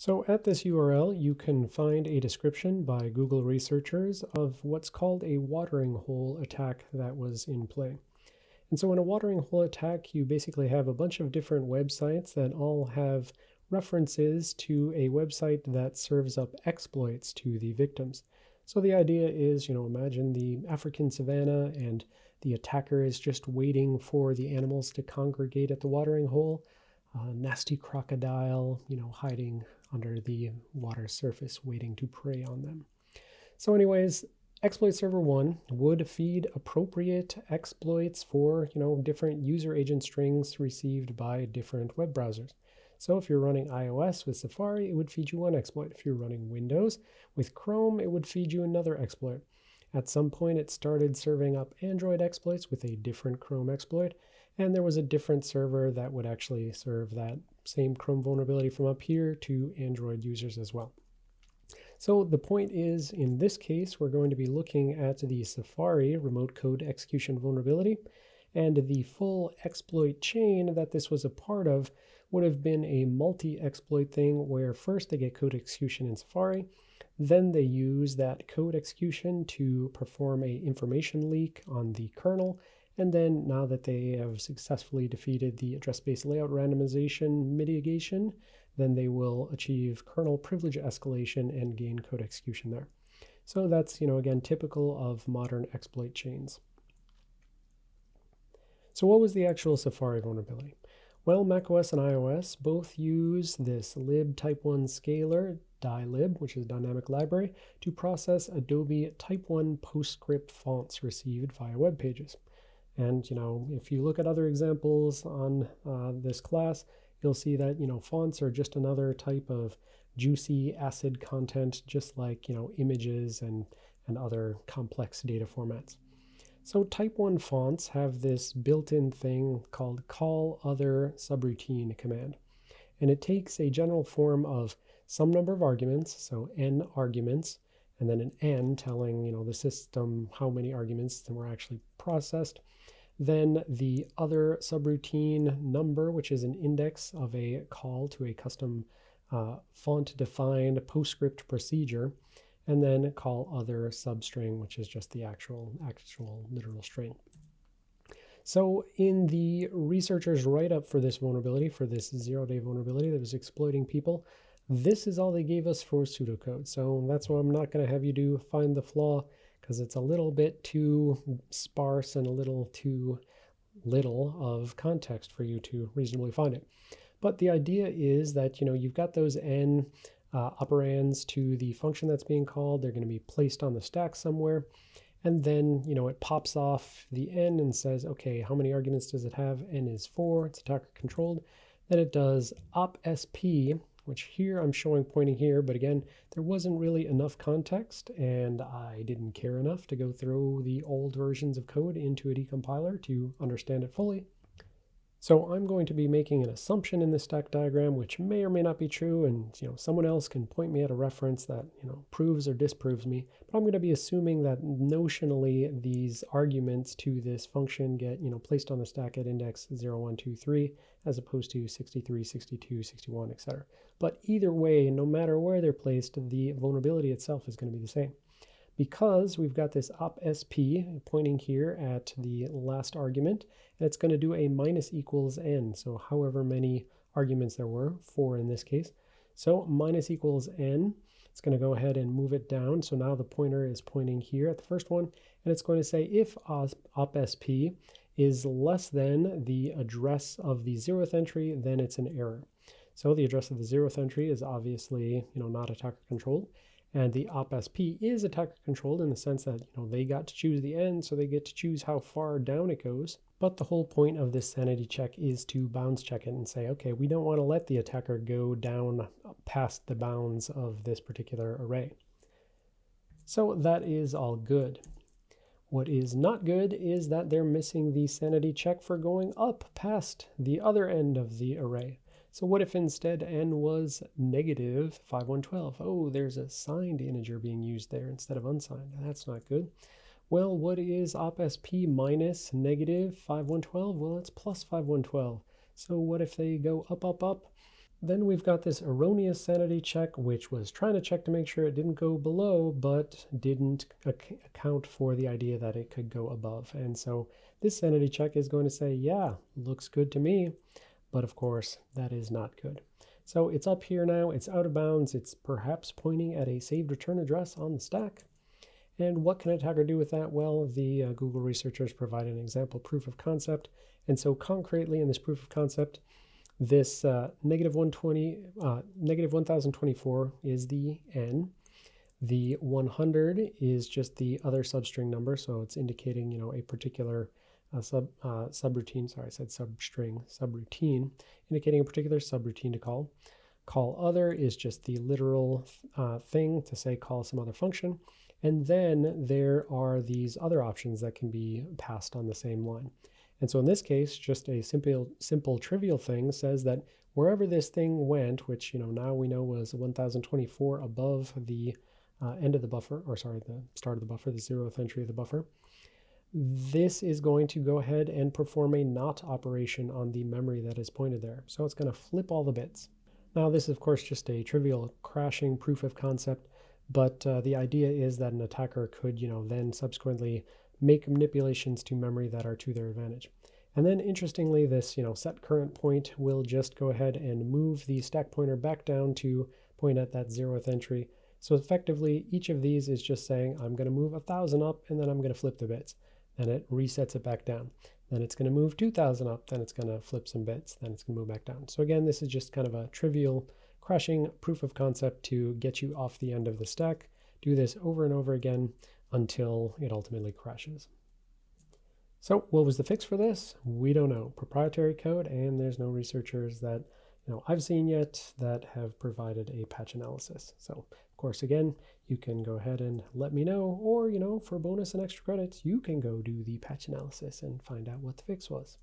So at this URL, you can find a description by Google researchers of what's called a watering hole attack that was in play. And so in a watering hole attack, you basically have a bunch of different websites that all have references to a website that serves up exploits to the victims. So the idea is, you know, imagine the African savannah and the attacker is just waiting for the animals to congregate at the watering hole. A nasty crocodile, you know, hiding under the water surface waiting to prey on them. So anyways, exploit server 1 would feed appropriate exploits for, you know, different user agent strings received by different web browsers. So if you're running iOS with Safari, it would feed you one exploit. If you're running Windows with Chrome, it would feed you another exploit. At some point, it started serving up Android exploits with a different Chrome exploit, and there was a different server that would actually serve that same Chrome vulnerability from up here to Android users as well. So the point is, in this case, we're going to be looking at the Safari remote code execution vulnerability, and the full exploit chain that this was a part of would have been a multi-exploit thing where first they get code execution in Safari, then they use that code execution to perform a information leak on the kernel, and then now that they have successfully defeated the address space layout randomization mitigation, then they will achieve kernel privilege escalation and gain code execution there. So that's, you know, again, typical of modern exploit chains. So what was the actual Safari vulnerability? Well, macOS and iOS both use this lib type 1 Scaler, dylib, which is a dynamic library, to process Adobe type 1 PostScript fonts received via web pages. And, you know, if you look at other examples on uh, this class, you'll see that, you know, fonts are just another type of juicy ACID content, just like, you know, images and, and other complex data formats. So type 1 fonts have this built-in thing called call other subroutine command. And it takes a general form of some number of arguments, so n arguments, and then an n telling you know the system how many arguments that were actually processed, then the other subroutine number, which is an index of a call to a custom uh, font-defined PostScript procedure, and then call other substring, which is just the actual, actual literal string. So in the researchers write-up for this vulnerability, for this zero-day vulnerability that was exploiting people, this is all they gave us for pseudocode. So that's why I'm not going to have you do find the flaw because it's a little bit too sparse and a little too little of context for you to reasonably find it. But the idea is that, you know, you've got those n uh, operands to the function that's being called. They're going to be placed on the stack somewhere. And then, you know, it pops off the n and says, okay, how many arguments does it have? n is 4. It's attacker controlled. Then it does op sp, which here I'm showing pointing here, but again, there wasn't really enough context and I didn't care enough to go through the old versions of code into a decompiler to understand it fully. So I'm going to be making an assumption in this stack diagram, which may or may not be true, and you know someone else can point me at a reference that you know proves or disproves me. But I'm going to be assuming that notionally these arguments to this function get you know placed on the stack at index 0, 1, 2, 3, as opposed to 63, 62, 61, etc. But either way, no matter where they're placed, the vulnerability itself is going to be the same because we've got this op sp pointing here at the last argument, and it's going to do a minus equals n, so however many arguments there were, four in this case. So minus equals n, it's going to go ahead and move it down. So now the pointer is pointing here at the first one, and it's going to say if op sp is less than the address of the zeroth entry, then it's an error. So the address of the zeroth entry is obviously you know not attacker controlled. And the opsp is attacker controlled in the sense that you know they got to choose the end, so they get to choose how far down it goes. But the whole point of this sanity check is to bounds check it and say, okay, we don't want to let the attacker go down past the bounds of this particular array. So that is all good. What is not good is that they're missing the sanity check for going up past the other end of the array. So what if instead n was negative 5112? Oh, there's a signed integer being used there instead of unsigned. That's not good. Well, what is minus negative 5112? Well, it's plus 5112. So what if they go up, up, up? Then we've got this erroneous sanity check, which was trying to check to make sure it didn't go below, but didn't ac account for the idea that it could go above. And so this sanity check is going to say, yeah, looks good to me. But of course, that is not good. So it's up here now, it's out of bounds, it's perhaps pointing at a saved return address on the stack. And what can an attacker do with that? Well, the uh, Google researchers provide an example proof of concept. And so concretely in this proof of concept, this uh, negative 120, uh, negative 1024 is the n. The 100 is just the other substring number, so it's indicating, you know, a particular uh, sub uh, subroutine. Sorry, I said substring, subroutine, indicating a particular subroutine to call. Call other is just the literal uh, thing to say call some other function. And then there are these other options that can be passed on the same line. And so in this case, just a simple, simple trivial thing says that wherever this thing went, which you know now we know was 1024 above the uh, end of the buffer, or sorry, the start of the buffer, the zeroth entry of the buffer, this is going to go ahead and perform a not operation on the memory that is pointed there. So it's going to flip all the bits. Now this is of course just a trivial crashing proof of concept, but uh, the idea is that an attacker could, you know, then subsequently make manipulations to memory that are to their advantage. And then interestingly, this you know set current point will just go ahead and move the stack pointer back down to point at that zeroth entry. So effectively, each of these is just saying, I'm going to move a 1,000 up, and then I'm going to flip the bits. Then it resets it back down. Then it's going to move 2,000 up, then it's going to flip some bits, then it's going to move back down. So again, this is just kind of a trivial crashing proof of concept to get you off the end of the stack. Do this over and over again until it ultimately crashes. So what was the fix for this? We don't know. Proprietary code, and there's no researchers that you know I've seen yet that have provided a patch analysis. So of course, again, you can go ahead and let me know, or you know, for bonus and extra credits, you can go do the patch analysis and find out what the fix was.